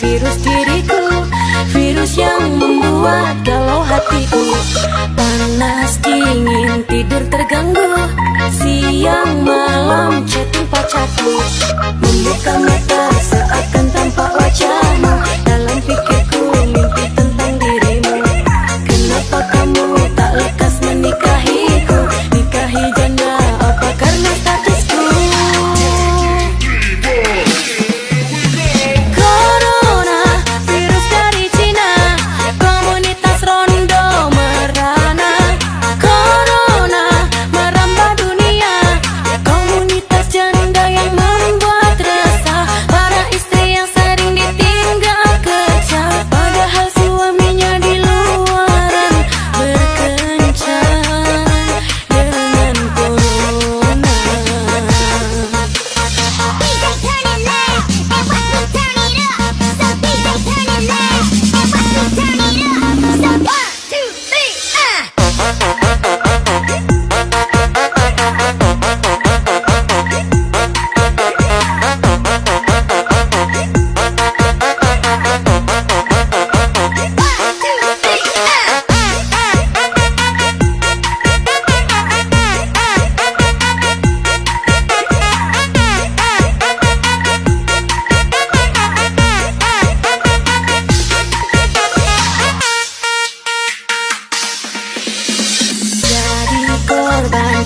virus diriku Virus yang membuat galau hatiku. Panas dingin tidur terganggu. Siang malam chatting pacarku. Membuka mata seakan tanpa wajahmu Dalam pikirku mimpi tentang dirimu. Kenapa kamu tak lekat?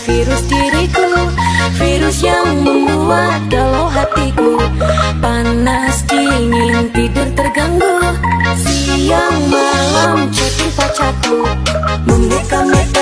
Virus diriku Virus yang membuat galau hatiku. Panas dingin tidur terganggu. Siang malam chatting pacarku. Membuka mata